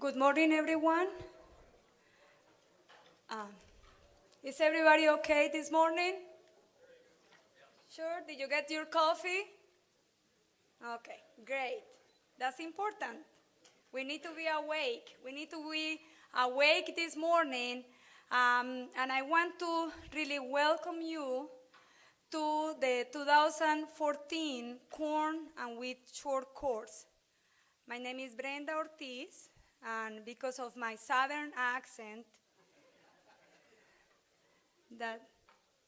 Good morning, everyone. Um, is everybody okay this morning? Sure? Did you get your coffee? Okay, great. That's important. We need to be awake. We need to be awake this morning. Um, and I want to really welcome you to the 2014 Corn and Wheat Short Course. My name is Brenda Ortiz, and because of my southern accent, that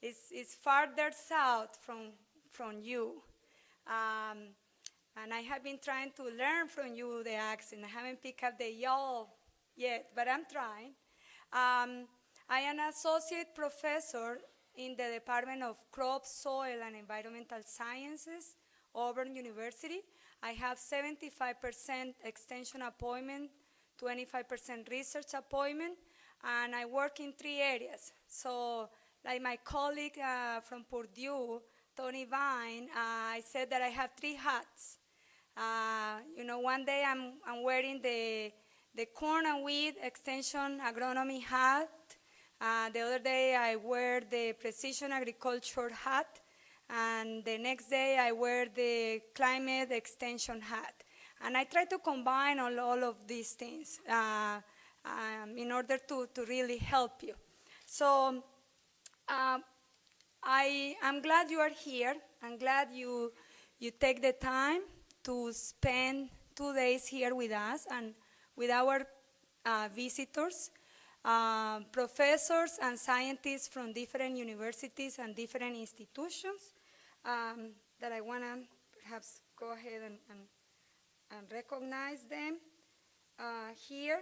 is, is farther south from, from you. Um, and I have been trying to learn from you the accent. I haven't picked up the y'all yet, but I'm trying. Um, I am an associate professor in the Department of Crop, Soil, and Environmental Sciences, Auburn University. I have 75% extension appointment, 25% research appointment, and I work in three areas. So, like my colleague uh, from Purdue, Tony Vyn, uh, I said that I have three hats. Uh, you know, one day I'm, I'm wearing the, the corn and wheat extension agronomy hat. Uh, the other day I wear the precision agriculture hat. And the next day I wear the climate extension hat. And I try to combine all, all of these things uh, um, in order to, to really help you. So um, I, I'm glad you are here. I'm glad you, you take the time to spend two days here with us and with our uh, visitors, uh, professors and scientists from different universities and different institutions um, that I want to perhaps go ahead and, and, and recognize them uh, here.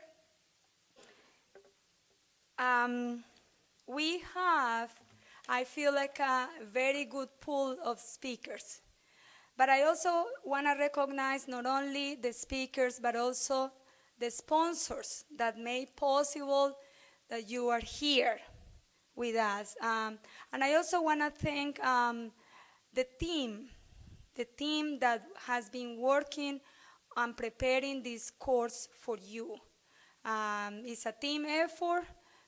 Um, we have, I feel like a very good pool of speakers. But I also want to recognize not only the speakers, but also the sponsors that made possible that you are here with us. Um, and I also want to thank um, the team, the team that has been working on preparing this course for you. Um, it's a team effort.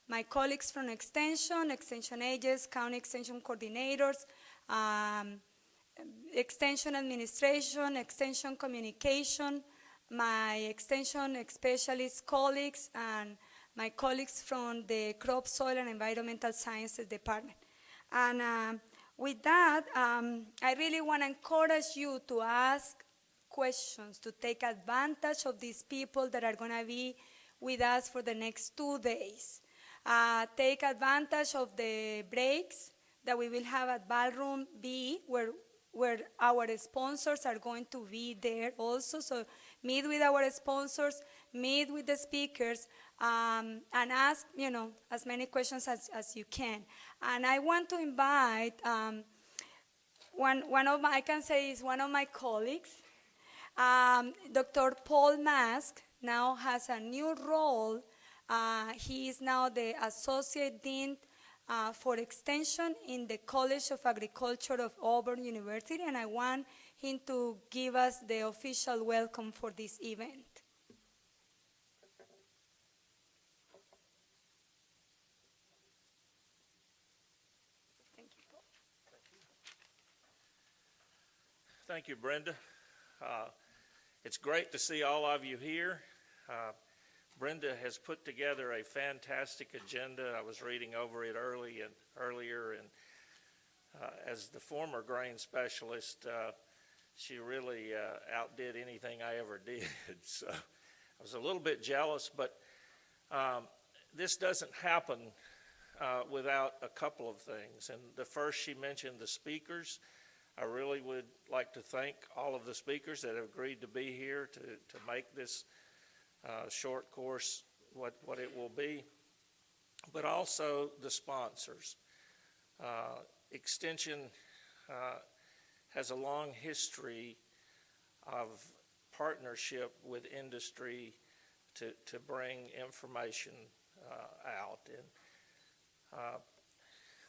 My colleagues from Extension, Extension agents, County Extension coordinators, um, Extension administration, Extension communication, my Extension specialist colleagues, and my colleagues from the Crop, Soil, and Environmental Sciences Department. And uh, with that, um, I really want to encourage you to ask questions, to take advantage of these people that are going to be with us for the next two days. Uh, take advantage of the breaks that we will have at Ballroom B, where, where our sponsors are going to be there also. So meet with our sponsors, meet with the speakers, um, and ask, you know, as many questions as, as you can. And I want to invite um, one, one of my, I can say is one of my colleagues, um, Dr. Paul Mask now has a new role. Uh, he is now the Associate Dean uh, for Extension in the College of Agriculture of Auburn University, and I want him to give us the official welcome for this event. Thank you, Brenda. Uh, it's great to see all of you here. Uh, Brenda has put together a fantastic agenda. I was reading over it early and earlier, and uh, as the former grain specialist, uh, she really uh, outdid anything I ever did. so I was a little bit jealous, but um, this doesn't happen uh, without a couple of things. And the first, she mentioned the speakers. I really would like to thank all of the speakers that have agreed to be here to, to make this uh, short course what, what it will be, but also the sponsors. Uh, Extension uh, has a long history of partnership with industry to, to bring information uh, out. And uh,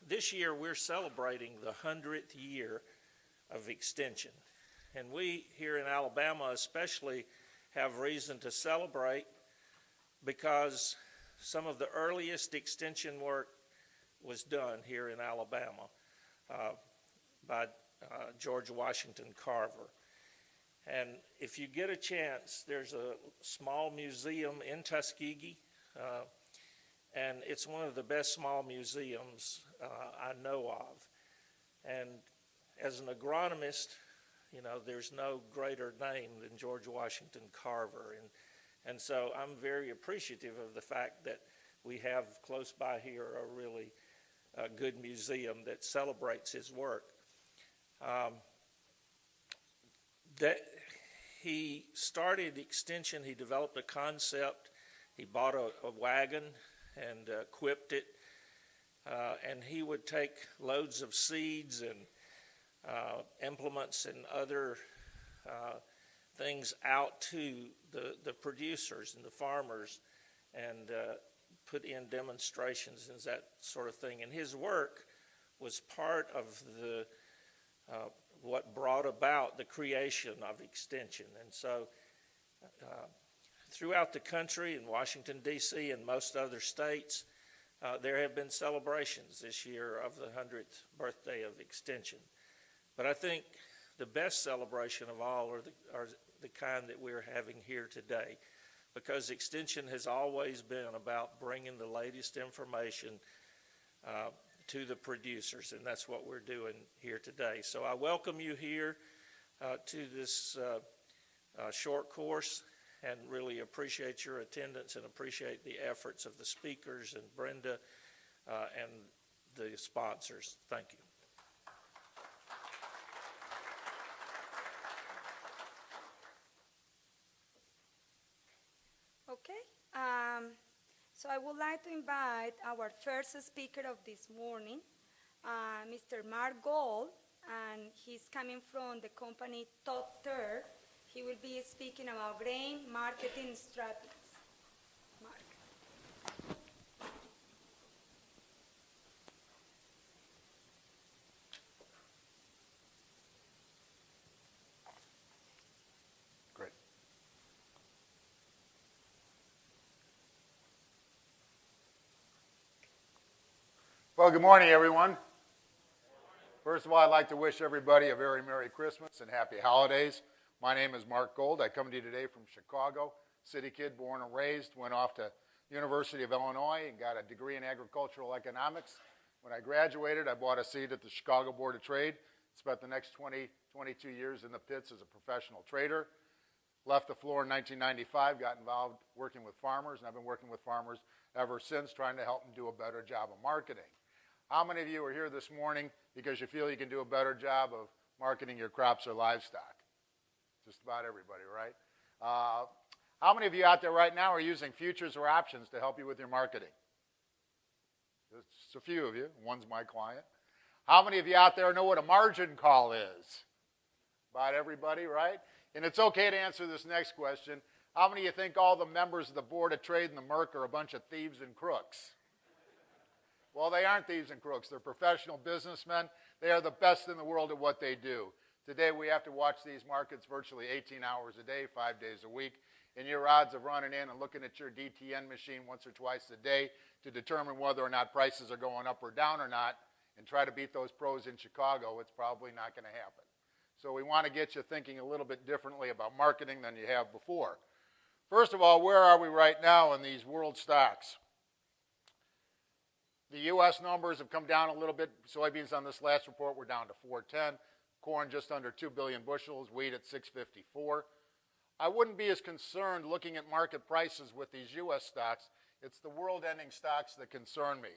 this year we're celebrating the 100th year of extension. And we here in Alabama especially have reason to celebrate because some of the earliest extension work was done here in Alabama uh, by uh, George Washington Carver. And if you get a chance, there's a small museum in Tuskegee, uh, and it's one of the best small museums uh, I know of. And as an agronomist, you know, there's no greater name than George Washington Carver. And, and so I'm very appreciative of the fact that we have close by here a really uh, good museum that celebrates his work. Um, that he started extension, he developed a concept, he bought a, a wagon and uh, equipped it, uh, and he would take loads of seeds and uh, implements and other uh, things out to the, the producers and the farmers and uh, put in demonstrations and that sort of thing. And his work was part of the uh, what brought about the creation of extension. And so uh, throughout the country in Washington, D.C. and most other states, uh, there have been celebrations this year of the 100th birthday of extension. But I think the best celebration of all are the, are the kind that we're having here today because extension has always been about bringing the latest information uh, to the producers, and that's what we're doing here today. So I welcome you here uh, to this uh, uh, short course and really appreciate your attendance and appreciate the efforts of the speakers and Brenda uh, and the sponsors. Thank you. Okay. Um, so I would like to invite our first speaker of this morning, uh, Mr. Mark Gold, and he's coming from the company Top Third. He will be speaking about grain marketing strategies. Mark. Great. Well, good morning, everyone. First of all, I'd like to wish everybody a very Merry Christmas and Happy Holidays. My name is Mark Gold. I come to you today from Chicago. City kid, born and raised. Went off to University of Illinois and got a degree in agricultural economics. When I graduated, I bought a seat at the Chicago Board of Trade. Spent the next 20, 22 years in the pits as a professional trader. Left the floor in 1995, got involved working with farmers, and I've been working with farmers ever since, trying to help them do a better job of marketing. How many of you are here this morning because you feel you can do a better job of marketing your crops or livestock? Just about everybody, right? Uh, how many of you out there right now are using futures or options to help you with your marketing? Just a few of you. One's my client. How many of you out there know what a margin call is? About everybody, right? And it's okay to answer this next question. How many of you think all the members of the Board of Trade and the Merc are a bunch of thieves and crooks? Well, they aren't thieves and crooks. They're professional businessmen. They are the best in the world at what they do. Today, we have to watch these markets virtually 18 hours a day, five days a week. And your odds of running in and looking at your DTN machine once or twice a day to determine whether or not prices are going up or down or not and try to beat those pros in Chicago, it's probably not going to happen. So we want to get you thinking a little bit differently about marketing than you have before. First of all, where are we right now in these world stocks? The U.S. numbers have come down a little bit. Soybeans on this last report were down to 410. Corn just under 2 billion bushels. Wheat at 654. I wouldn't be as concerned looking at market prices with these U.S. stocks. It's the world-ending stocks that concern me.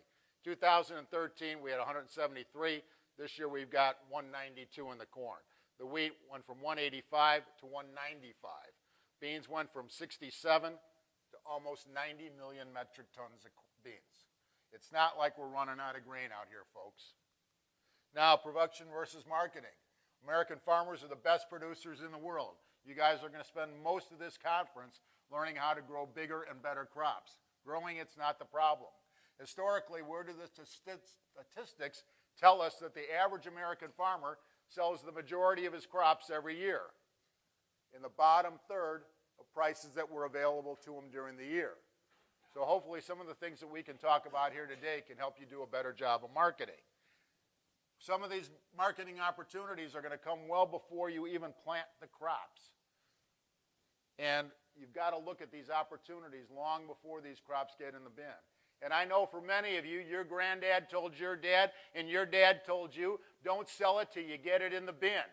2013, we had 173. This year, we've got 192 in the corn. The wheat went from 185 to 195. Beans went from 67 to almost 90 million metric tons of beans. It's not like we're running out of grain out here, folks. Now, production versus marketing. American farmers are the best producers in the world. You guys are going to spend most of this conference learning how to grow bigger and better crops. Growing, it's not the problem. Historically, where do the statistics tell us that the average American farmer sells the majority of his crops every year? In the bottom third of prices that were available to him during the year. So hopefully some of the things that we can talk about here today can help you do a better job of marketing. Some of these marketing opportunities are going to come well before you even plant the crops. And you've got to look at these opportunities long before these crops get in the bin. And I know for many of you, your granddad told your dad, and your dad told you, don't sell it till you get it in the bin.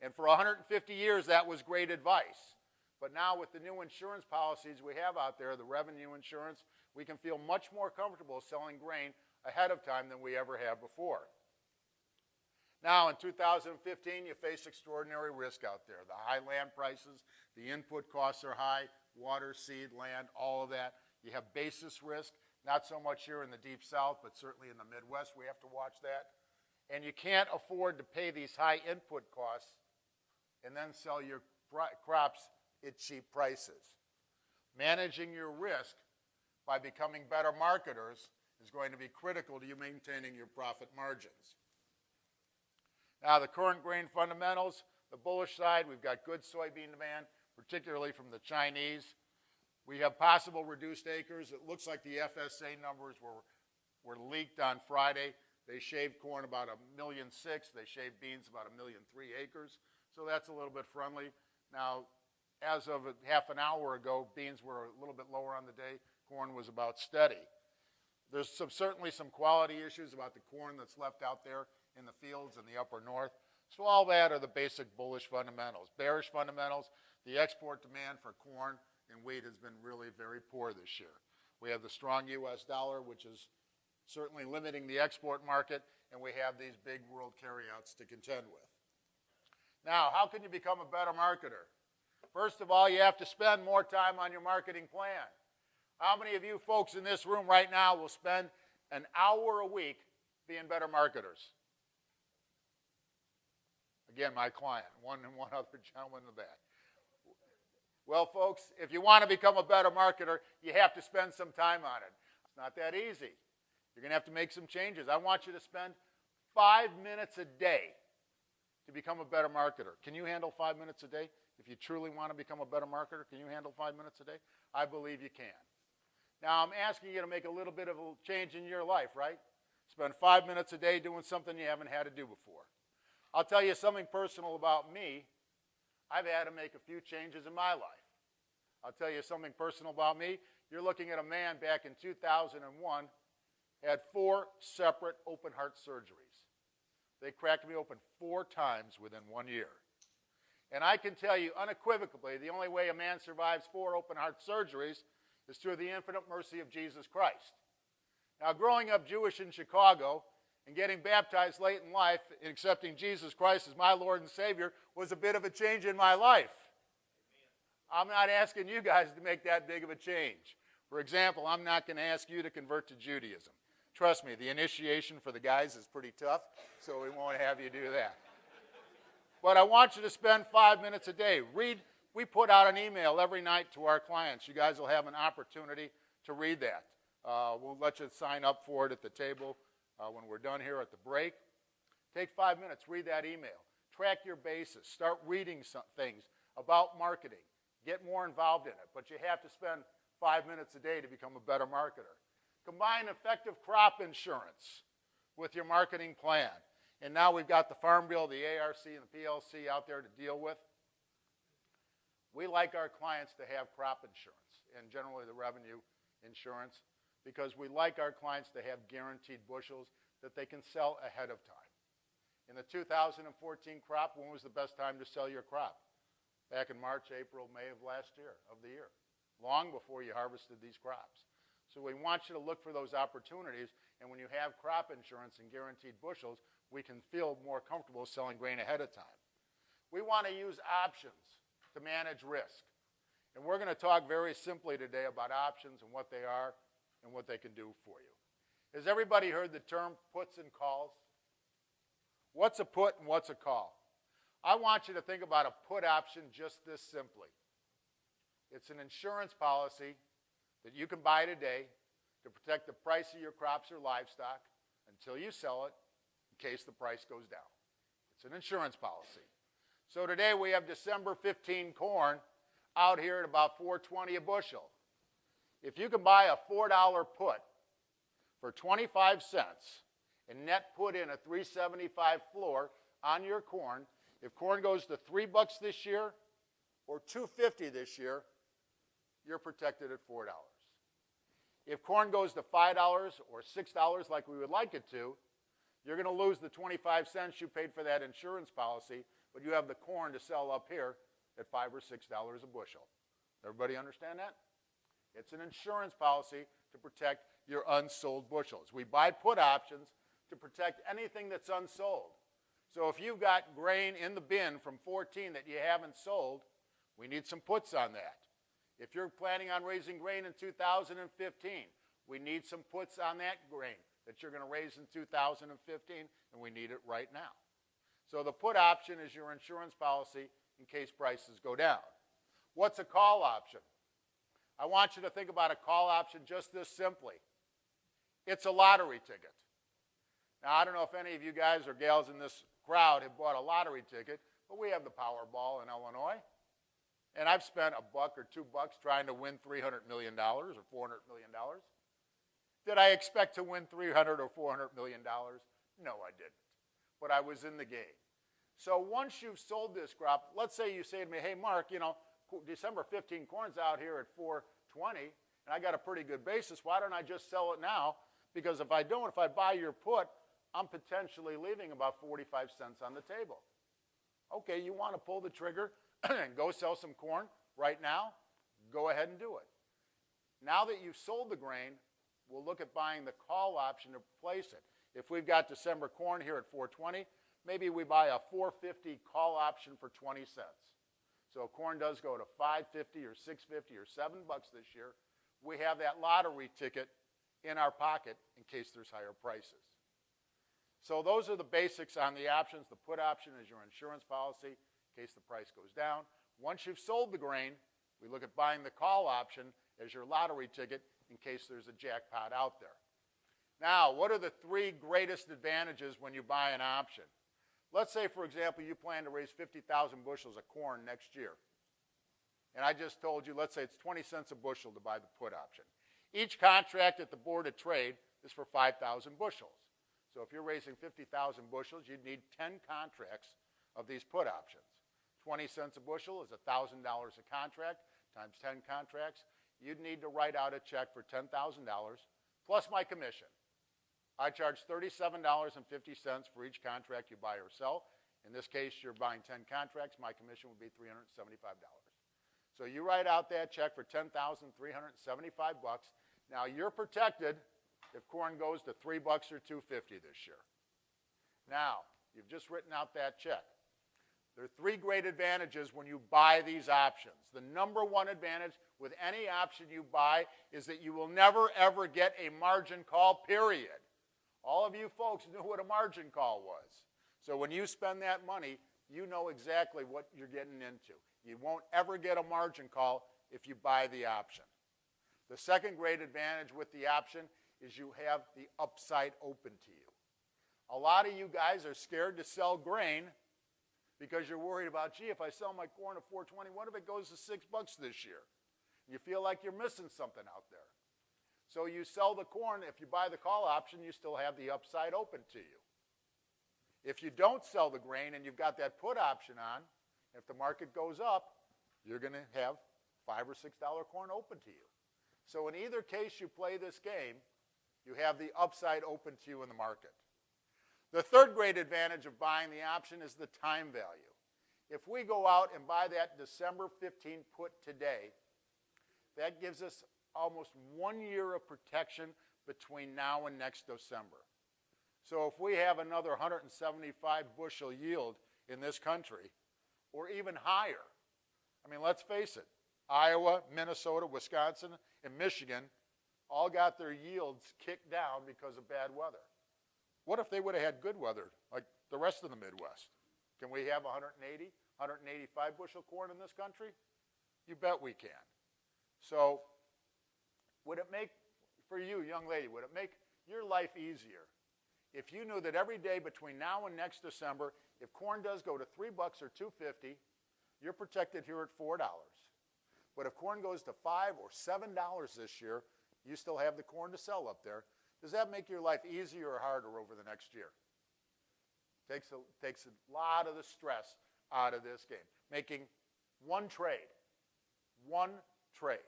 And for 150 years, that was great advice. But now, with the new insurance policies we have out there, the revenue insurance, we can feel much more comfortable selling grain ahead of time than we ever have before. Now, in 2015, you face extraordinary risk out there. The high land prices, the input costs are high, water, seed, land, all of that. You have basis risk, not so much here in the deep south, but certainly in the Midwest, we have to watch that. And you can't afford to pay these high input costs and then sell your crops at cheap prices. Managing your risk by becoming better marketers is going to be critical to you maintaining your profit margins. Now, the current grain fundamentals, the bullish side, we've got good soybean demand, particularly from the Chinese. We have possible reduced acres. It looks like the FSA numbers were, were leaked on Friday. They shaved corn about a million six. They shaved beans about a million three acres. So that's a little bit friendly. Now, as of half an hour ago, beans were a little bit lower on the day. Corn was about steady. There's some, certainly some quality issues about the corn that's left out there in the fields in the upper north. So all that are the basic bullish fundamentals. Bearish fundamentals, the export demand for corn and wheat has been really very poor this year. We have the strong U.S. dollar, which is certainly limiting the export market, and we have these big world carryouts to contend with. Now, how can you become a better marketer? First of all, you have to spend more time on your marketing plan. How many of you folks in this room right now will spend an hour a week being better marketers? Again, my client, one and one other gentleman in the back. Well, folks, if you want to become a better marketer, you have to spend some time on it. It's not that easy. You're going to have to make some changes. I want you to spend five minutes a day to become a better marketer. Can you handle five minutes a day? If you truly want to become a better marketer, can you handle five minutes a day? I believe you can. Now, I'm asking you to make a little bit of a change in your life, right? Spend five minutes a day doing something you haven't had to do before. I'll tell you something personal about me. I've had to make a few changes in my life. I'll tell you something personal about me. You're looking at a man back in 2001 had four separate open heart surgeries. They cracked me open four times within one year. And I can tell you unequivocally, the only way a man survives four open heart surgeries is through the infinite mercy of Jesus Christ. Now, growing up Jewish in Chicago, and getting baptized late in life and accepting Jesus Christ as my Lord and Savior was a bit of a change in my life. I'm not asking you guys to make that big of a change. For example, I'm not going to ask you to convert to Judaism. Trust me, the initiation for the guys is pretty tough, so we won't have you do that. But I want you to spend five minutes a day. Read, we put out an email every night to our clients. You guys will have an opportunity to read that. Uh, we'll let you sign up for it at the table uh, when we're done here at the break. Take five minutes, read that email. Track your basis. Start reading some things about marketing. Get more involved in it, but you have to spend five minutes a day to become a better marketer. Combine effective crop insurance with your marketing plan. And now we've got the Farm Bill, the ARC, and the PLC out there to deal with. We like our clients to have crop insurance and generally the revenue insurance because we like our clients to have guaranteed bushels that they can sell ahead of time. In the 2014 crop, when was the best time to sell your crop? Back in March, April, May of last year, of the year, long before you harvested these crops. So we want you to look for those opportunities, and when you have crop insurance and guaranteed bushels, we can feel more comfortable selling grain ahead of time. We want to use options to manage risk. And we're going to talk very simply today about options and what they are and what they can do for you. Has everybody heard the term puts and calls? What's a put and what's a call? I want you to think about a put option just this simply. It's an insurance policy that you can buy today to protect the price of your crops or livestock until you sell it case the price goes down. It's an insurance policy. So today we have December 15 corn out here at about 420 a bushel. If you can buy a $4 put for 25 cents and net put in a 375 floor on your corn, if corn goes to 3 bucks this year or 250 this year, you're protected at $4. If corn goes to $5 or $6 like we would like it to, you're going to lose the 25 cents you paid for that insurance policy, but you have the corn to sell up here at 5 or $6 a bushel. Everybody understand that? It's an insurance policy to protect your unsold bushels. We buy put options to protect anything that's unsold. So if you've got grain in the bin from 14 that you haven't sold, we need some puts on that. If you're planning on raising grain in 2015, we need some puts on that grain that you're going to raise in 2015, and we need it right now. So the put option is your insurance policy in case prices go down. What's a call option? I want you to think about a call option just this simply. It's a lottery ticket. Now, I don't know if any of you guys or gals in this crowd have bought a lottery ticket, but we have the Powerball in Illinois. And I've spent a buck or two bucks trying to win $300 million or $400 million. Did I expect to win 300 or 400 million dollars? No, I didn't. But I was in the game. So once you've sold this crop, let's say you say to me, hey, Mark, you know, December 15 corn's out here at 420, and I got a pretty good basis. Why don't I just sell it now? Because if I don't, if I buy your put, I'm potentially leaving about 45 cents on the table. Okay, you want to pull the trigger and go sell some corn right now? Go ahead and do it. Now that you've sold the grain, we'll look at buying the call option to replace it. If we've got December corn here at 420, maybe we buy a 450 call option for 20 cents. So if corn does go to 550 or 650 or 7 bucks this year, we have that lottery ticket in our pocket in case there's higher prices. So those are the basics on the options. The put option is your insurance policy in case the price goes down. Once you've sold the grain, we look at buying the call option as your lottery ticket in case there's a jackpot out there. Now, what are the three greatest advantages when you buy an option? Let's say, for example, you plan to raise 50,000 bushels of corn next year. And I just told you, let's say it's 20 cents a bushel to buy the put option. Each contract at the Board of Trade is for 5,000 bushels. So if you're raising 50,000 bushels, you'd need 10 contracts of these put options. 20 cents a bushel is $1,000 a contract times 10 contracts you'd need to write out a check for $10,000 plus my commission. I charge $37.50 for each contract you buy or sell. In this case, you're buying 10 contracts. My commission would be $375. So you write out that check for 10,375 bucks. Now you're protected if corn goes to 3 bucks or 250 this year. Now, you've just written out that check. There are three great advantages when you buy these options. The number one advantage with any option you buy is that you will never ever get a margin call, period. All of you folks knew what a margin call was. So when you spend that money, you know exactly what you're getting into. You won't ever get a margin call if you buy the option. The second great advantage with the option is you have the upside open to you. A lot of you guys are scared to sell grain because you're worried about, gee, if I sell my corn at 420, what if it goes to six bucks this year? You feel like you're missing something out there. So you sell the corn. If you buy the call option, you still have the upside open to you. If you don't sell the grain and you've got that put option on, if the market goes up, you're going to have five or six dollar corn open to you. So in either case you play this game, you have the upside open to you in the market. The third great advantage of buying the option is the time value. If we go out and buy that December 15 put today, that gives us almost one year of protection between now and next December. So if we have another 175 bushel yield in this country, or even higher, I mean, let's face it, Iowa, Minnesota, Wisconsin, and Michigan all got their yields kicked down because of bad weather. What if they would have had good weather, like the rest of the Midwest? Can we have 180, 185 bushel corn in this country? You bet we can. So would it make, for you, young lady, would it make your life easier if you knew that every day between now and next December, if corn does go to three bucks or 250, you're protected here at $4. But if corn goes to five or seven dollars this year, you still have the corn to sell up there. Does that make your life easier or harder over the next year? Takes a, takes a lot of the stress out of this game. Making one trade. One trade.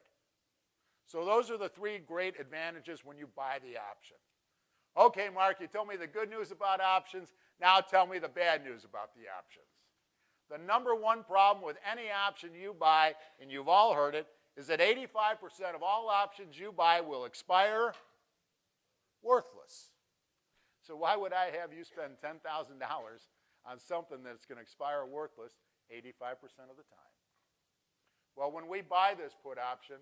So those are the three great advantages when you buy the option. Okay, Mark, you told me the good news about options. Now tell me the bad news about the options. The number one problem with any option you buy, and you've all heard it, is that 85% of all options you buy will expire worthless. So why would I have you spend $10,000 on something that's going to expire worthless 85% of the time? Well, when we buy this put option,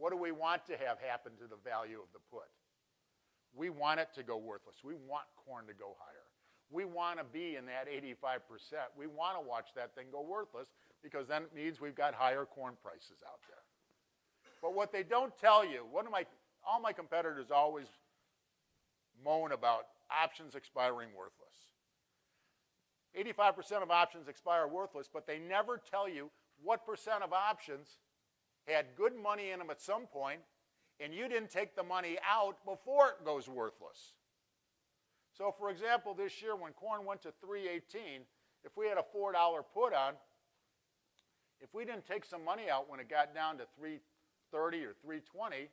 what do we want to have happen to the value of the put? We want it to go worthless. We want corn to go higher. We want to be in that 85%. We want to watch that thing go worthless because then it means we've got higher corn prices out there. But what they don't tell you, one of my, all my competitors always moan about options expiring worthless. 85% of options expire worthless, but they never tell you what percent of options had good money in them at some point, and you didn't take the money out before it goes worthless. So, for example, this year when corn went to 318, if we had a $4 put on, if we didn't take some money out when it got down to 330 or 320,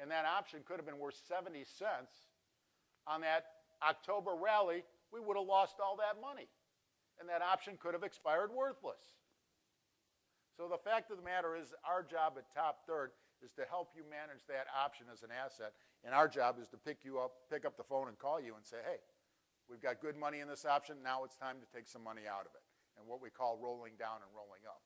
and that option could have been worth 70 cents on that October rally, we would have lost all that money. And that option could have expired worthless. So the fact of the matter is our job at Top Third is to help you manage that option as an asset. And our job is to pick you up, pick up the phone and call you and say, hey, we've got good money in this option. Now it's time to take some money out of it. And what we call rolling down and rolling up.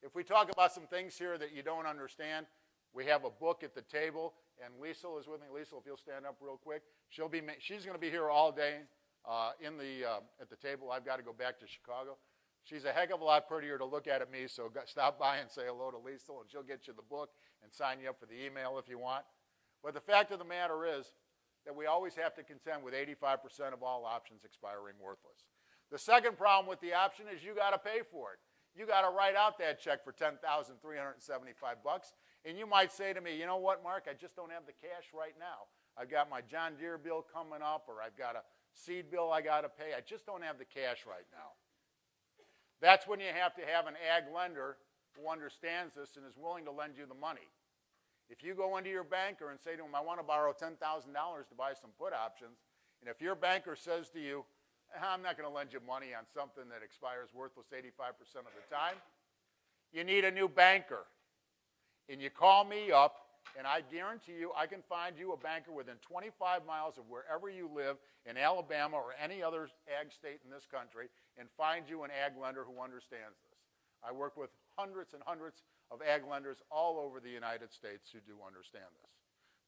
If we talk about some things here that you don't understand, we have a book at the table, and Lisa is with me. Lisa, if you'll stand up real quick, she'll be. She's going to be here all day uh, in the uh, at the table. I've got to go back to Chicago. She's a heck of a lot prettier to look at at me, so stop by and say hello to Lisa, and she'll get you the book and sign you up for the email if you want. But the fact of the matter is that we always have to contend with 85% of all options expiring worthless. The second problem with the option is you got to pay for it. You got to write out that check for 10,375 bucks, and you might say to me, "You know what, Mark? I just don't have the cash right now. I've got my John Deere bill coming up, or I've got a seed bill I got to pay. I just don't have the cash right now." That's when you have to have an ag lender who understands this and is willing to lend you the money. If you go into your banker and say to him, I want to borrow $10,000 to buy some put options, and if your banker says to you, ah, I'm not going to lend you money on something that expires worthless 85% of the time, you need a new banker. And you call me up and I guarantee you I can find you a banker within 25 miles of wherever you live in Alabama or any other ag state in this country and find you an ag lender who understands this. I work with hundreds and hundreds of ag lenders all over the United States who do understand this.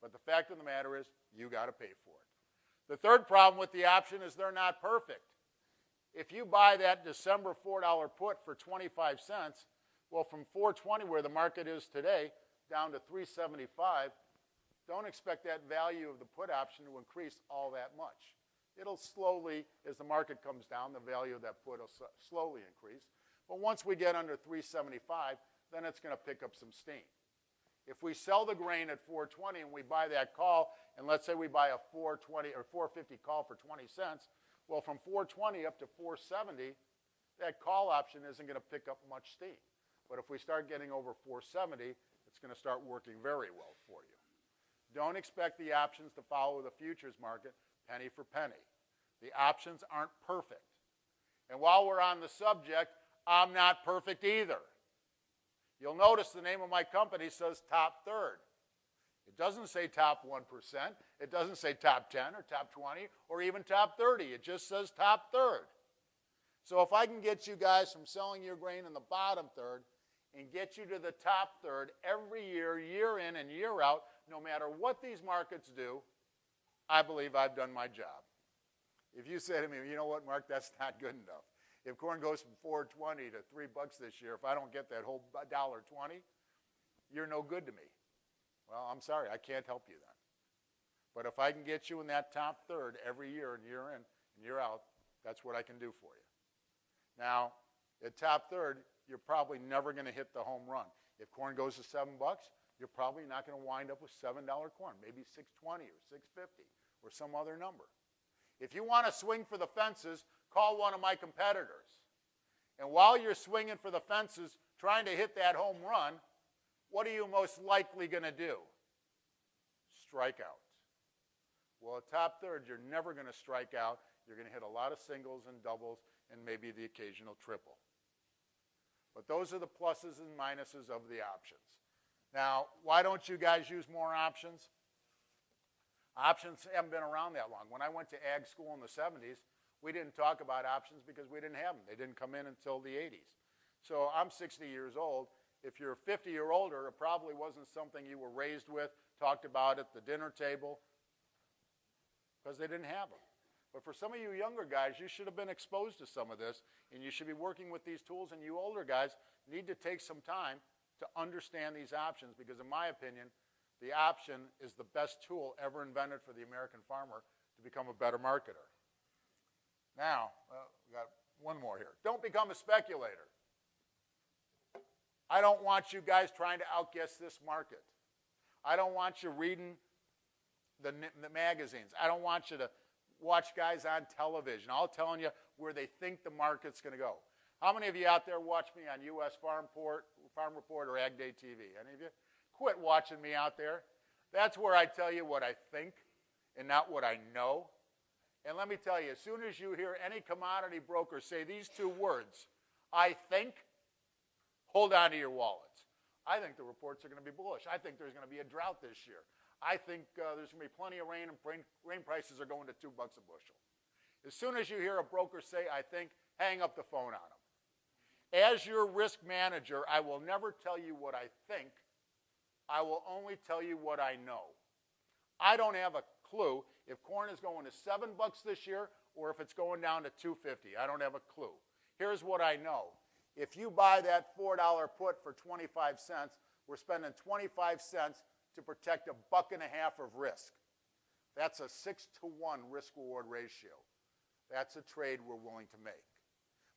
But the fact of the matter is you got to pay for it. The third problem with the option is they're not perfect. If you buy that December $4 put for 25 cents, well, from 420 where the market is today, down to 375, don't expect that value of the put option to increase all that much. It'll slowly, as the market comes down, the value of that put will slowly increase. But once we get under 375, then it's going to pick up some steam. If we sell the grain at 420 and we buy that call, and let's say we buy a 420 or 450 call for 20 cents, well, from 420 up to 470, that call option isn't going to pick up much steam. But if we start getting over 470, it's going to start working very well for you. Don't expect the options to follow the futures market penny for penny. The options aren't perfect. And while we're on the subject, I'm not perfect either. You'll notice the name of my company says top third. It doesn't say top 1%. It doesn't say top 10 or top 20 or even top 30. It just says top third. So if I can get you guys from selling your grain in the bottom third and get you to the top third every year, year in and year out, no matter what these markets do, I believe I've done my job. If you say to me, you know what, Mark, that's not good enough. If corn goes from 420 to 3 bucks this year, if I don't get that whole dollar 20, you're no good to me. Well, I'm sorry, I can't help you then. But if I can get you in that top third every year and year in and year out, that's what I can do for you. Now, at top third, you're probably never going to hit the home run. If corn goes to seven bucks, you're probably not going to wind up with $7 corn, maybe 620 or 650 or some other number. If you want to swing for the fences, call one of my competitors. And while you're swinging for the fences, trying to hit that home run, what are you most likely going to do? Strike out. Well, at top third, you're never going to strike out. You're going to hit a lot of singles and doubles and maybe the occasional triple. But those are the pluses and minuses of the options. Now, why don't you guys use more options? Options haven't been around that long. When I went to ag school in the 70s, we didn't talk about options because we didn't have them. They didn't come in until the 80s. So I'm 60 years old. If you're 50 or older, it probably wasn't something you were raised with, talked about at the dinner table, because they didn't have them. But for some of you younger guys, you should have been exposed to some of this, and you should be working with these tools, and you older guys need to take some time to understand these options, because in my opinion, the option is the best tool ever invented for the American farmer to become a better marketer. Now, well, we got one more here. Don't become a speculator. I don't want you guys trying to outguess this market. I don't want you reading the, the magazines. I don't want you to watch guys on television all telling you where they think the market's going to go. How many of you out there watch me on U.S. Farm, Port, Farm Report or Ag Day TV? Any of you? Quit watching me out there. That's where I tell you what I think and not what I know. And let me tell you, as soon as you hear any commodity broker say these two words, I think, hold on to your wallets. I think the reports are going to be bullish. I think there's going to be a drought this year. I think uh, there's going to be plenty of rain and grain prices are going to two bucks a bushel. As soon as you hear a broker say, I think, hang up the phone on them. As your risk manager, I will never tell you what I think. I will only tell you what I know. I don't have a clue if corn is going to seven bucks this year or if it's going down to 250. I don't have a clue. Here's what I know. If you buy that $4 put for 25 cents, we're spending 25 cents to protect a buck and a half of risk. That's a six to one risk reward ratio. That's a trade we're willing to make.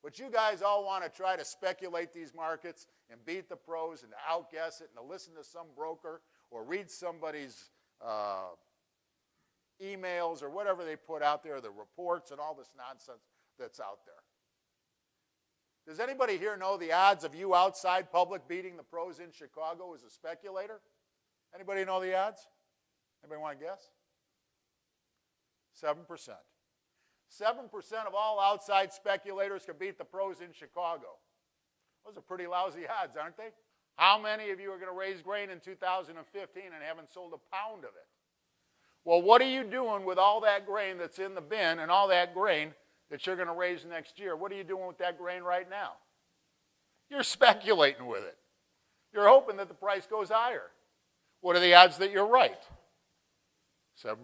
But you guys all want to try to speculate these markets and beat the pros and outguess it and to listen to some broker or read somebody's uh, emails or whatever they put out there, the reports and all this nonsense that's out there. Does anybody here know the odds of you outside public beating the pros in Chicago as a speculator? Anybody know the odds? Anybody want to guess? 7%. 7% of all outside speculators can beat the pros in Chicago. Those are pretty lousy odds, aren't they? How many of you are going to raise grain in 2015 and haven't sold a pound of it? Well, what are you doing with all that grain that's in the bin and all that grain that you're going to raise next year? What are you doing with that grain right now? You're speculating with it. You're hoping that the price goes higher. What are the odds that you're right? 7%.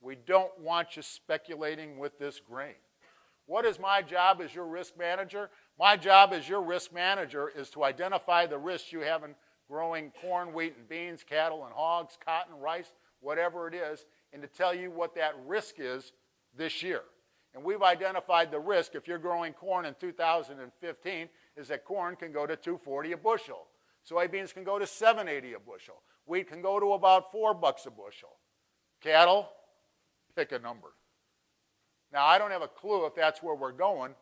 We don't want you speculating with this grain. What is my job as your risk manager? My job as your risk manager is to identify the risks you have in growing corn, wheat, and beans, cattle and hogs, cotton, rice, whatever it is, and to tell you what that risk is this year. And we've identified the risk if you're growing corn in 2015 is that corn can go to 240 a bushel. Soybeans can go to 780 a bushel. Wheat can go to about 4 bucks a bushel. Cattle, pick a number. Now, I don't have a clue if that's where we're going,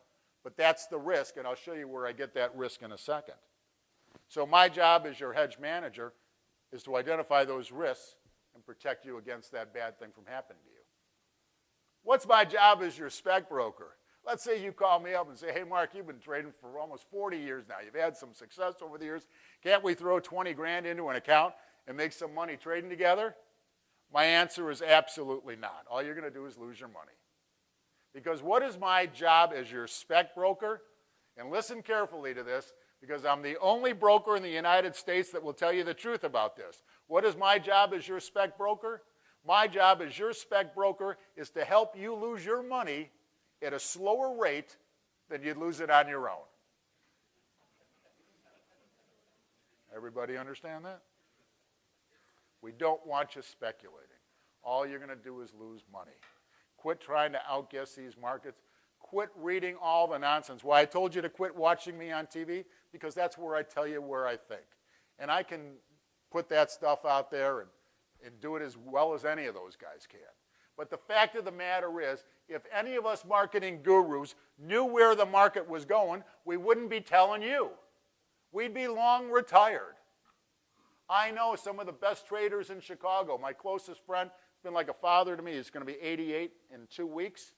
but that's the risk, and I'll show you where I get that risk in a second. So my job as your hedge manager is to identify those risks and protect you against that bad thing from happening to you. What's my job as your spec broker? Let's say you call me up and say, hey, Mark, you've been trading for almost 40 years now. You've had some success over the years. Can't we throw 20 grand into an account and make some money trading together? My answer is absolutely not. All you're going to do is lose your money. Because what is my job as your spec broker? And listen carefully to this, because I'm the only broker in the United States that will tell you the truth about this. What is my job as your spec broker? My job as your spec broker is to help you lose your money at a slower rate than you'd lose it on your own. Everybody understand that? We don't want you speculating. All you're going to do is lose money. Quit trying to outguess these markets. quit reading all the nonsense. Why I told you to quit watching me on TV? Because that's where I tell you where I think. And I can put that stuff out there and, and do it as well as any of those guys can. But the fact of the matter is, if any of us marketing gurus knew where the market was going, we wouldn't be telling you. We'd be long retired. I know some of the best traders in Chicago. My closest friend, has been like a father to me. He's going to be 88 in two weeks.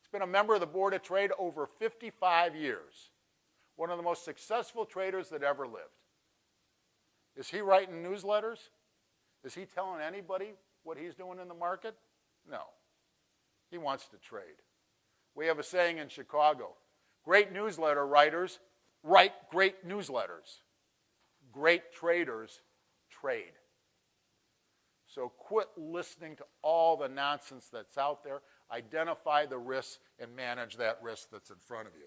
He's been a member of the Board of Trade over 55 years. One of the most successful traders that ever lived. Is he writing newsletters? Is he telling anybody what he's doing in the market? No. He wants to trade. We have a saying in Chicago great newsletter writers write great newsletters, great traders trade. So quit listening to all the nonsense that's out there. Identify the risks and manage that risk that's in front of you.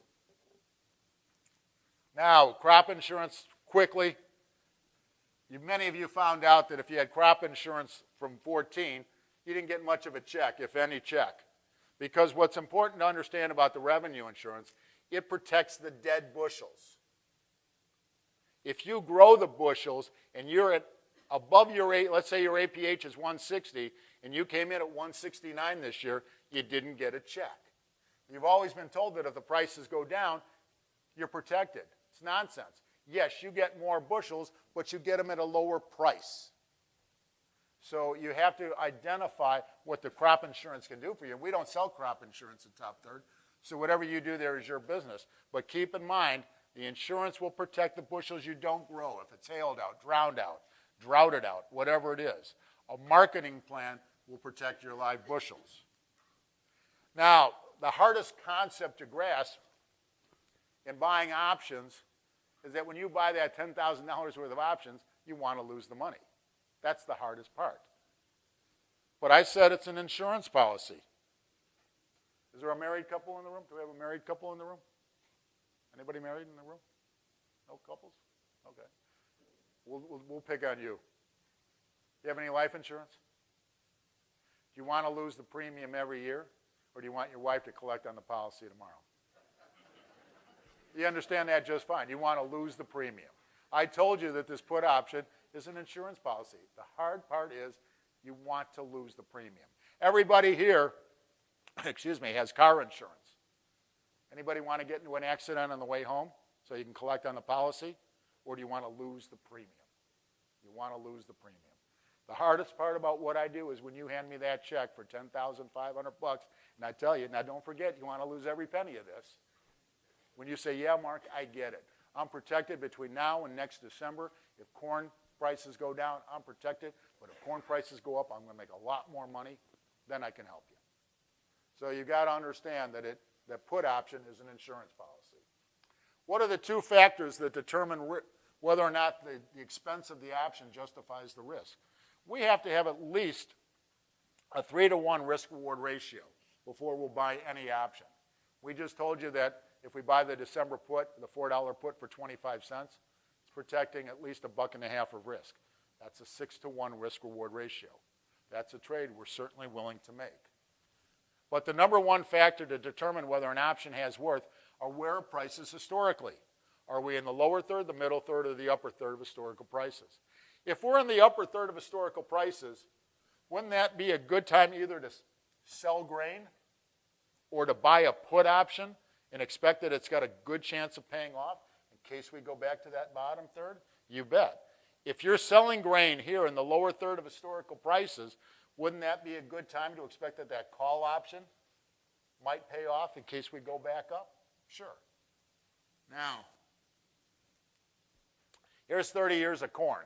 Now, crop insurance, quickly. You, many of you found out that if you had crop insurance from 14, you didn't get much of a check, if any check. Because what's important to understand about the revenue insurance, it protects the dead bushels. If you grow the bushels and you're at above your, rate, let's say your APH is 160 and you came in at 169 this year, you didn't get a check. You've always been told that if the prices go down, you're protected. It's nonsense. Yes, you get more bushels, but you get them at a lower price. So you have to identify what the crop insurance can do for you. We don't sell crop insurance at Top Third, so whatever you do there is your business. But keep in mind, the insurance will protect the bushels you don't grow. If it's hailed out, drowned out, droughted out, whatever it is. A marketing plan will protect your live bushels. Now, the hardest concept to grasp in buying options is that when you buy that $10,000 worth of options, you want to lose the money. That's the hardest part. But I said it's an insurance policy. Is there a married couple in the room? Do we have a married couple in the room? Anybody married in the room? No couples? Okay. We'll, we'll, we'll pick on you. Do you have any life insurance? Do you want to lose the premium every year? Or do you want your wife to collect on the policy tomorrow? You understand that just fine. You want to lose the premium. I told you that this put option is an insurance policy. The hard part is you want to lose the premium. Everybody here, excuse me, has car insurance. Anybody want to get into an accident on the way home so you can collect on the policy? Or do you want to lose the premium? You want to lose the premium. The hardest part about what I do is when you hand me that check for 10500 bucks, and I tell you, now don't forget, you want to lose every penny of this. When you say, yeah, Mark, I get it. I'm protected between now and next December. If corn prices go down, I'm protected. But if corn prices go up, I'm going to make a lot more money. Then I can help you. So you've got to understand that it, that put option is an insurance policy. What are the two factors that determine whether or not the, the expense of the option justifies the risk? We have to have at least a three to one risk reward ratio before we'll buy any option. We just told you that if we buy the December put, the $4 put for 25 cents, it's protecting at least a buck and a half of risk. That's a six to one risk reward ratio. That's a trade we're certainly willing to make. But the number one factor to determine whether an option has worth are where prices historically. Are we in the lower third, the middle third, or the upper third of historical prices? If we're in the upper third of historical prices, wouldn't that be a good time either to sell grain or to buy a put option and expect that it's got a good chance of paying off in case we go back to that bottom third? You bet. If you're selling grain here in the lower third of historical prices, wouldn't that be a good time to expect that that call option might pay off in case we go back up? Sure. Now, here's 30 years of corn.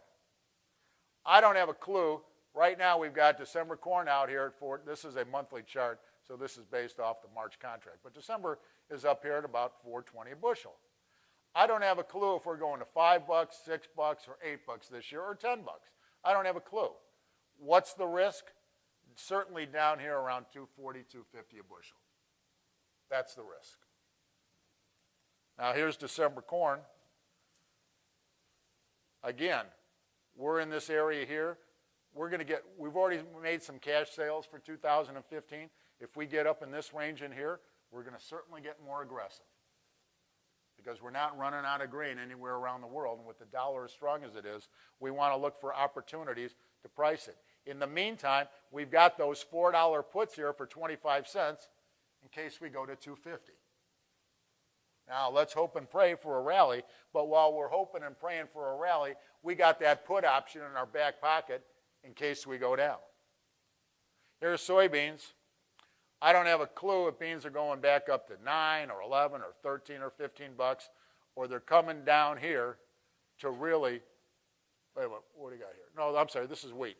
I don't have a clue. Right now, we've got December corn out here at Fort. This is a monthly chart, so this is based off the March contract. But December is up here at about 420 a bushel. I don't have a clue if we're going to five bucks, six bucks, or eight bucks this year, or 10 bucks. I don't have a clue. What's the risk? Certainly down here around 240, 250 a bushel. That's the risk. Now here's December corn. Again, we're in this area here. We're going to get, we've already made some cash sales for 2015. If we get up in this range in here, we're going to certainly get more aggressive because we're not running out of grain anywhere around the world. And with the dollar as strong as it is, we want to look for opportunities to price it. In the meantime, we've got those $4 puts here for 25 cents in case we go to 250. Now, let's hope and pray for a rally, but while we're hoping and praying for a rally, we got that put option in our back pocket in case we go down. Here's soybeans. I don't have a clue if beans are going back up to 9 or 11 or 13 or 15 bucks, or they're coming down here to really, wait what do you got here? No, I'm sorry, this is wheat.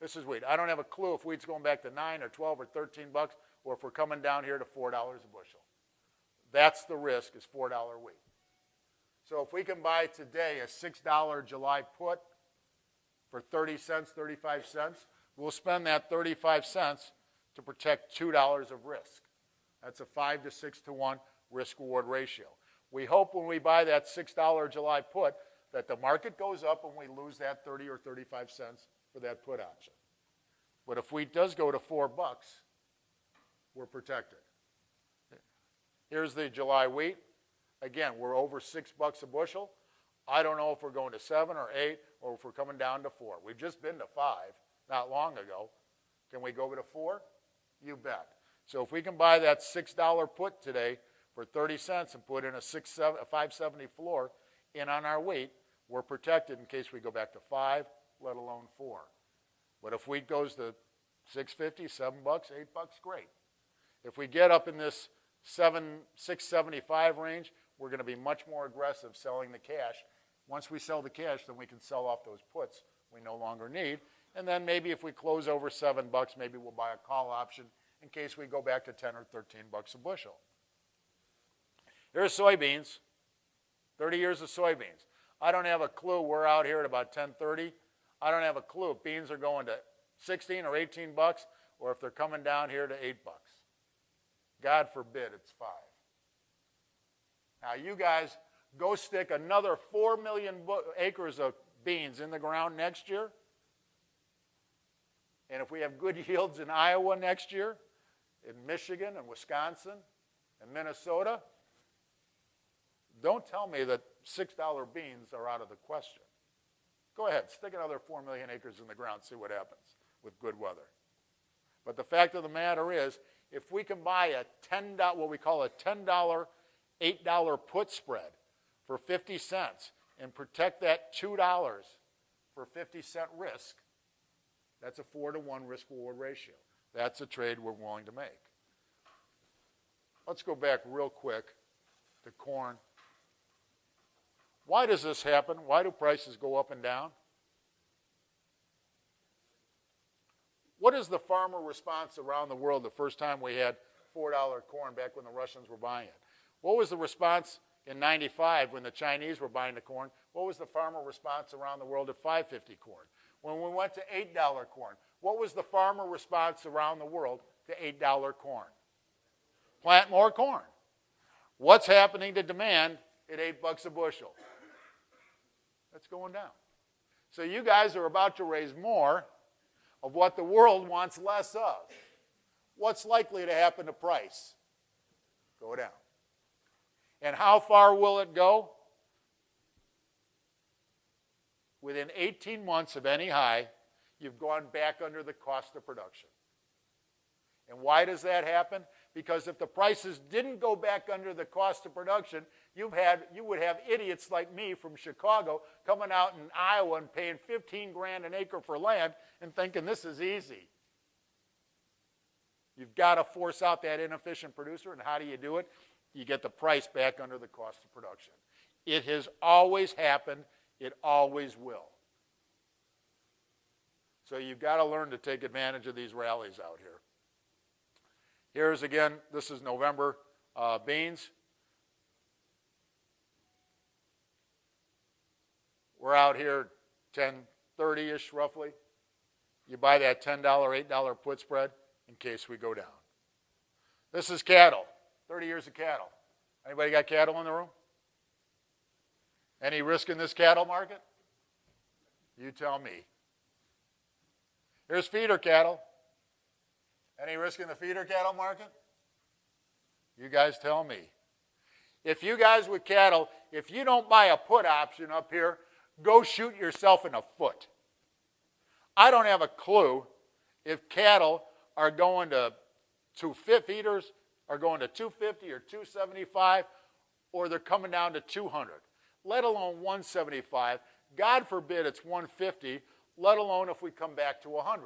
This is wheat. I don't have a clue if wheat's going back to 9 or 12 or 13 bucks, or if we're coming down here to $4 a bushel. That's the risk, is $4 wheat. So if we can buy today a $6 July put for 30 cents, 35 cents, we'll spend that 35 cents to protect $2 of risk. That's a 5 to 6 to 1 risk reward ratio. We hope when we buy that $6 July put that the market goes up and we lose that 30 or 35 cents for that put option. But if wheat does go to 4 bucks, we're protected. Here's the July wheat. Again, we're over 6 bucks a bushel. I don't know if we're going to 7 or 8 or if we're coming down to 4. We've just been to 5 not long ago. Can we go to 4? You bet. So if we can buy that $6 put today for 30 cents and put in a, six, seven, a 570 floor in on our wheat, we're protected in case we go back to 5, let alone 4. But if wheat goes to 650, 7 bucks, 8 bucks, great. If we get up in this 7 675 range, we're going to be much more aggressive selling the cash. Once we sell the cash, then we can sell off those puts we no longer need and then maybe if we close over seven bucks, maybe we'll buy a call option in case we go back to 10 or 13 bucks a bushel. Here's soybeans, 30 years of soybeans. I don't have a clue. We're out here at about 1030. I don't have a clue if beans are going to 16 or 18 bucks or if they're coming down here to 8 bucks. God forbid it's 5. Now you guys go stick another 4 million acres of beans in the ground next year and if we have good yields in Iowa next year, in Michigan and Wisconsin and Minnesota, don't tell me that $6 beans are out of the question. Go ahead, stick another 4 million acres in the ground, see what happens with good weather. But the fact of the matter is, if we can buy a $10, what we call a $10, $8 put spread for 50 cents and protect that $2 for 50 cent risk, that's a four to one risk reward ratio. That's a trade we're willing to make. Let's go back real quick to corn. Why does this happen? Why do prices go up and down? What is the farmer response around the world the first time we had $4 corn back when the Russians were buying it? What was the response in 95 when the Chinese were buying the corn? What was the farmer response around the world at 550 corn? when we went to $8 corn. What was the farmer response around the world to $8 corn? Plant more corn. What's happening to demand at 8 bucks a bushel? That's going down. So you guys are about to raise more of what the world wants less of. What's likely to happen to price? Go down. And how far will it go? within 18 months of any high, you've gone back under the cost of production. And why does that happen? Because if the prices didn't go back under the cost of production, you've had, you would have idiots like me from Chicago coming out in Iowa and paying 15 grand an acre for land and thinking this is easy. You've got to force out that inefficient producer, and how do you do it? You get the price back under the cost of production. It has always happened it always will. So you've got to learn to take advantage of these rallies out here. Here's again, this is November uh, beans. We're out here 1030-ish roughly. You buy that $10, $8 put spread in case we go down. This is cattle, 30 years of cattle. Anybody got cattle in the room? Any risk in this cattle market? You tell me. Here's feeder cattle. Any risk in the feeder cattle market? You guys tell me. If you guys with cattle, if you don't buy a put option up here, go shoot yourself in the foot. I don't have a clue if cattle are going to two fit feeders are going to 250 or 275 or they're coming down to 200, let alone 175. God forbid it's 150, let alone if we come back to 100.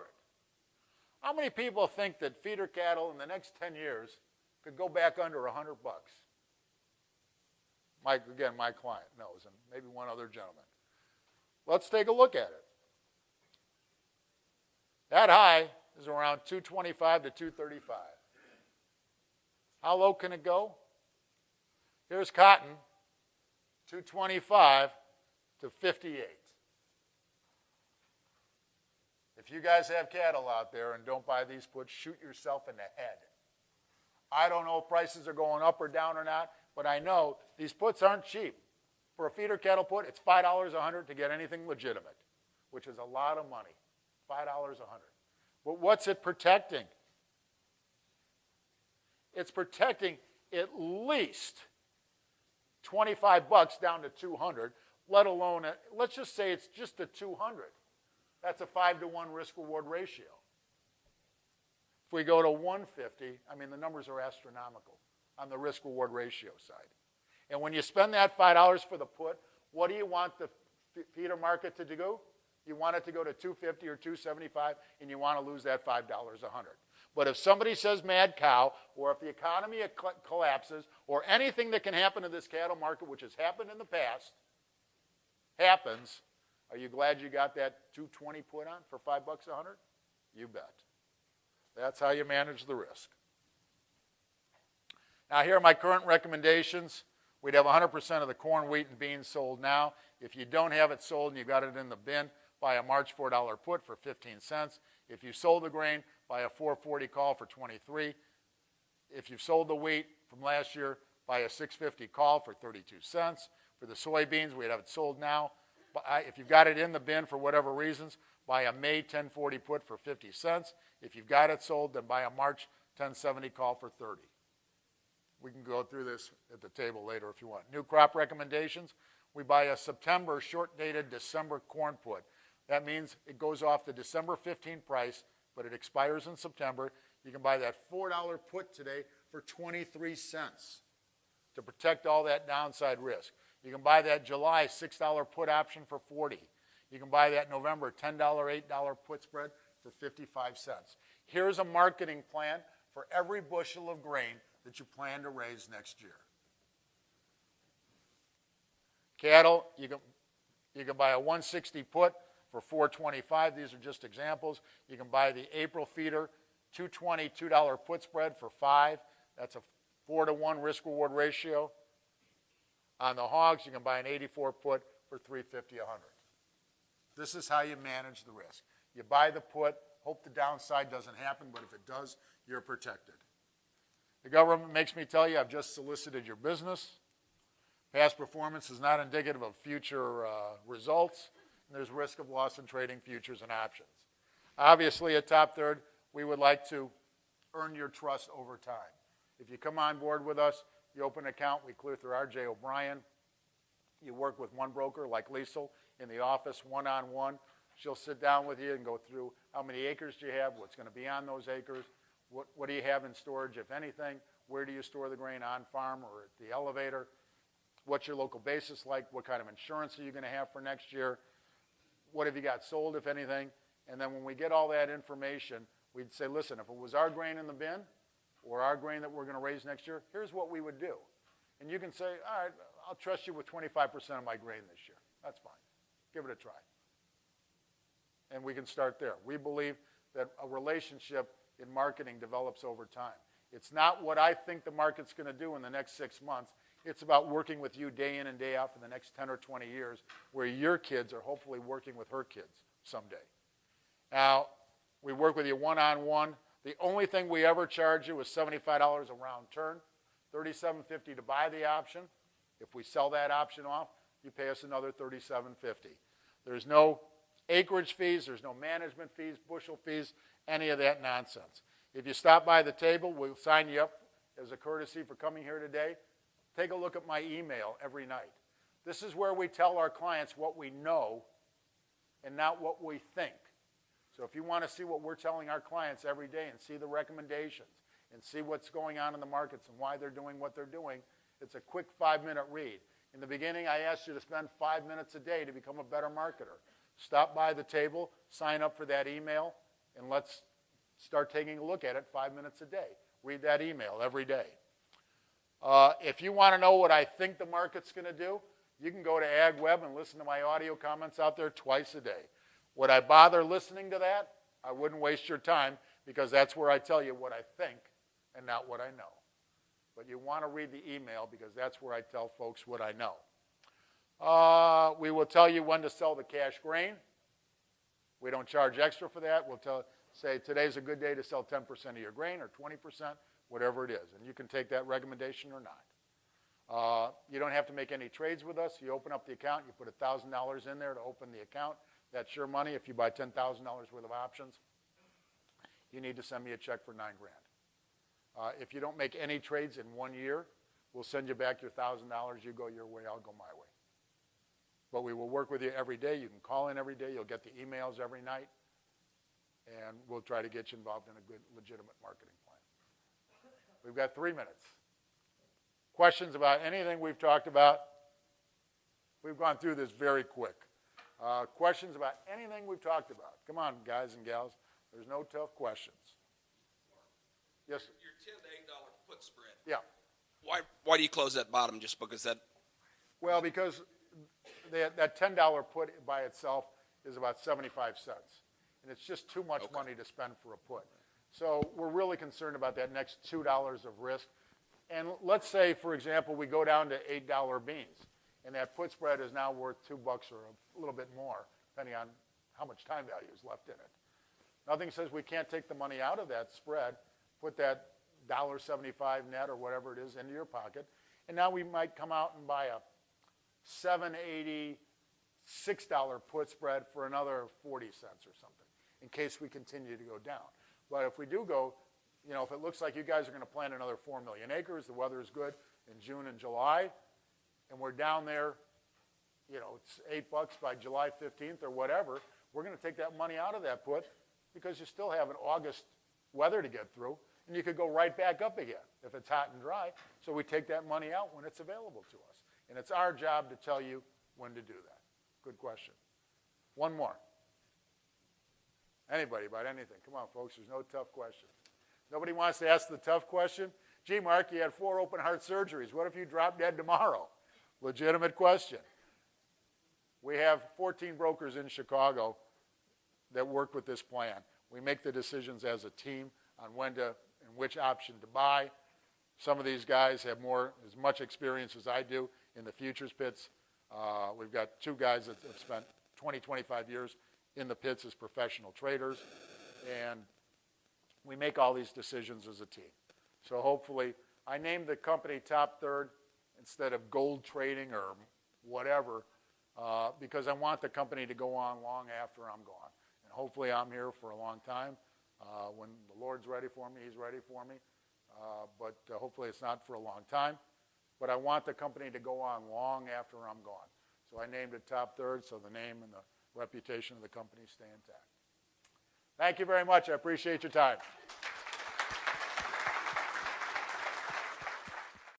How many people think that feeder cattle in the next 10 years could go back under 100 bucks? Mike, again, my client knows, and maybe one other gentleman. Let's take a look at it. That high is around 225 to 235. How low can it go? Here's cotton, 225 to 58. If you guys have cattle out there and don't buy these puts, shoot yourself in the head. I don't know if prices are going up or down or not, but I know these puts aren't cheap. For a feeder cattle put, it's $5 a hundred to get anything legitimate, which is a lot of money. $5 a hundred. But what's it protecting? It's protecting at least 25 bucks down to 200, let alone, a, let's just say it's just a 200. That's a 5 to 1 risk reward ratio. If we go to 150, I mean, the numbers are astronomical on the risk reward ratio side. And when you spend that $5 for the put, what do you want the feeder market to do? You want it to go to 250 or 275, and you want to lose that $5 a hundred. But if somebody says mad cow, or if the economy collapses, or anything that can happen to this cattle market, which has happened in the past, happens, are you glad you got that 220 put on for five bucks a hundred? You bet. That's how you manage the risk. Now, here are my current recommendations. We'd have 100% of the corn, wheat, and beans sold now. If you don't have it sold and you got it in the bin, buy a March $4 put for 15 cents. If you sold the grain, buy a 440 call for 23. If you've sold the wheat from last year, buy a 650 call for 32 cents. For the soybeans, we'd have it sold now. If you've got it in the bin for whatever reasons, buy a May 1040 put for 50 cents. If you've got it sold, then buy a March 1070 call for 30. We can go through this at the table later if you want. New crop recommendations. We buy a September short dated December corn put. That means it goes off the December 15 price, but it expires in September. You can buy that $4 put today for 23 cents to protect all that downside risk. You can buy that July $6 put option for 40. You can buy that November $10, $8 put spread for 55 cents. Here's a marketing plan for every bushel of grain that you plan to raise next year. Cattle, you can, you can buy a 160 put for 425. These are just examples. You can buy the April feeder, 220 $2 put spread for 5. That's a 4 to 1 risk reward ratio. On the hogs, you can buy an 84 put for 350 a 100. This is how you manage the risk. You buy the put, hope the downside doesn't happen, but if it does, you're protected. The government makes me tell you I've just solicited your business. Past performance is not indicative of future uh, results, and there's risk of loss in trading futures and options. Obviously, at Top Third, we would like to earn your trust over time. If you come on board with us, you open an account, we clear through RJ O'Brien. You work with one broker like Liesel in the office one-on-one. She'll sit down with you and go through how many acres do you have, what's going to be on those acres, what, what do you have in storage, if anything, where do you store the grain on farm or at the elevator, what's your local basis like, what kind of insurance are you going to have for next year, what have you got sold, if anything, and then when we get all that information, we'd say, listen, if it was our grain in the bin or our grain that we're going to raise next year, here's what we would do. And you can say, all right, I'll trust you with 25% of my grain this year. That's fine. Give it a try. And we can start there. We believe that a relationship in marketing develops over time. It's not what I think the market's going to do in the next six months. It's about working with you day in and day out for the next 10 or 20 years, where your kids are hopefully working with her kids someday. Now, we work with you one on one. The only thing we ever charge you is $75 a round turn, $37.50 to buy the option. If we sell that option off, you pay us another $37.50. There's no acreage fees, there's no management fees, bushel fees, any of that nonsense. If you stop by the table, we'll sign you up as a courtesy for coming here today, take a look at my email every night. This is where we tell our clients what we know and not what we think. So if you want to see what we're telling our clients every day and see the recommendations and see what's going on in the markets and why they're doing what they're doing, it's a quick five minute read. In the beginning, I asked you to spend five minutes a day to become a better marketer. Stop by the table, sign up for that email, and let's start taking a look at it five minutes a day. Read that email every day. Uh, if you want to know what I think the market's going to do, you can go to AgWeb and listen to my audio comments out there twice a day. Would I bother listening to that? I wouldn't waste your time because that's where I tell you what I think and not what I know. But you want to read the email because that's where I tell folks what I know. Uh, we will tell you when to sell the cash grain. We don't charge extra for that. We'll tell, say today's a good day to sell 10% of your grain or 20%, whatever it is. And you can take that recommendation or not. Uh, you don't have to make any trades with us. You open up the account, you put $1,000 in there to open the account. That's your money. If you buy $10,000 worth of options, you need to send me a check for nine grand. Uh, if you don't make any trades in one year, we'll send you back your $1,000. You go your way, I'll go my way. But we will work with you every day. You can call in every day. You'll get the emails every night. And we'll try to get you involved in a good, legitimate marketing plan. We've got three minutes. Questions about anything we've talked about? We've gone through this very quick. Uh, questions about anything we've talked about? Come on, guys and gals. There's no tough questions. Yes, sir. Your ten to eight dollar put spread. yeah. Why, why do you close that bottom? Just because that, Well, because that, that ten dollar put by itself is about seventy-five cents. And it's just too much Okay. money to spend for a put. So we're really concerned about that next two dollars of risk. And let's say, for example, we go down to eight dollar beans, and that put spread is now worth two bucks or a little bit more, depending on how much time value is left in it. Nothing says we can't take the money out of that spread, put that dollar seventy-five net or whatever it is into your pocket, and now we might come out and buy a seven eighty, six dollar put spread for another forty cents or something, in case we continue to go down. But if we do go, you know, if it looks like you guys are gonna plant another four million acres, the weather is good in June and July, and we're down there, you know, it's eight bucks by July fifteenth or whatever, we're gonna take that money out of that put, because you still have an August weather to get through, and you could go right back up again if it's hot and dry. So we take that money out when it's available to us. And it's our job to tell you when to do that. Good question. One more. Anybody about anything? Come on, folks, there's no tough questions. Nobody wants to ask the tough question? Gee, Mark, you had four open heart surgeries. What if you drop dead tomorrow? Legitimate question. We have 14 brokers in Chicago that work with this plan. We make the decisions as a team on when to and which option to buy. Some of these guys have more, as much experience as I do in the futures pits. Uh, we've got two guys that have spent 20, 25 years in the pits as professional traders, and we make all these decisions as a team. So hopefully, I named the company top third instead of gold trading or whatever, uh, because I want the company to go on long after I'm gone. And hopefully, I'm here for a long time. Uh, when the Lord's ready for me, He's ready for me. Uh, but uh, hopefully, it's not for a long time. But I want the company to go on long after I'm gone. So I named it top third, so the name and the reputation of the company stay intact. Thank you very much. I appreciate your time.